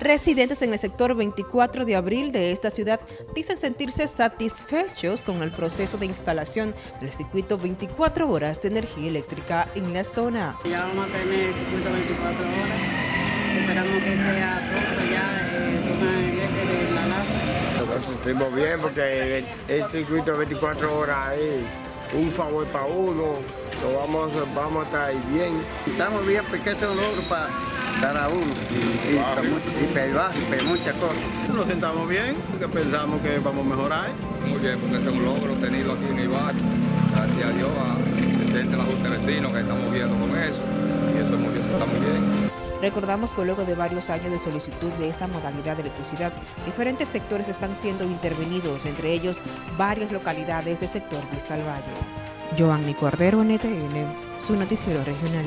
Residentes en el sector 24 de abril de esta ciudad dicen sentirse satisfechos con el proceso de instalación del circuito 24 horas de energía eléctrica en la zona. Ya vamos a tener el circuito 24 horas. Esperamos que sea pronto ya eh, con la LAF. Nos sentimos bien porque el, el circuito 24 horas es un favor para uno. Lo vamos, vamos a estar bien. Estamos bien porque esto es un logro para cada uno y, y, y, y muchas cosas. Nos sentamos bien porque pensamos que vamos a mejorar. Muy bien, porque es un logro tenido aquí en Ibar. Gracias a Dios, a presidente de la Junta de Vecinos que estamos viendo con eso. Y eso es muy bien, está muy bien. Recordamos que luego de varios años de solicitud de esta modalidad de electricidad, diferentes sectores están siendo intervenidos, entre ellos varias localidades del sector Vista al Valle. Joanny Cordero, NTN, su noticiero regional.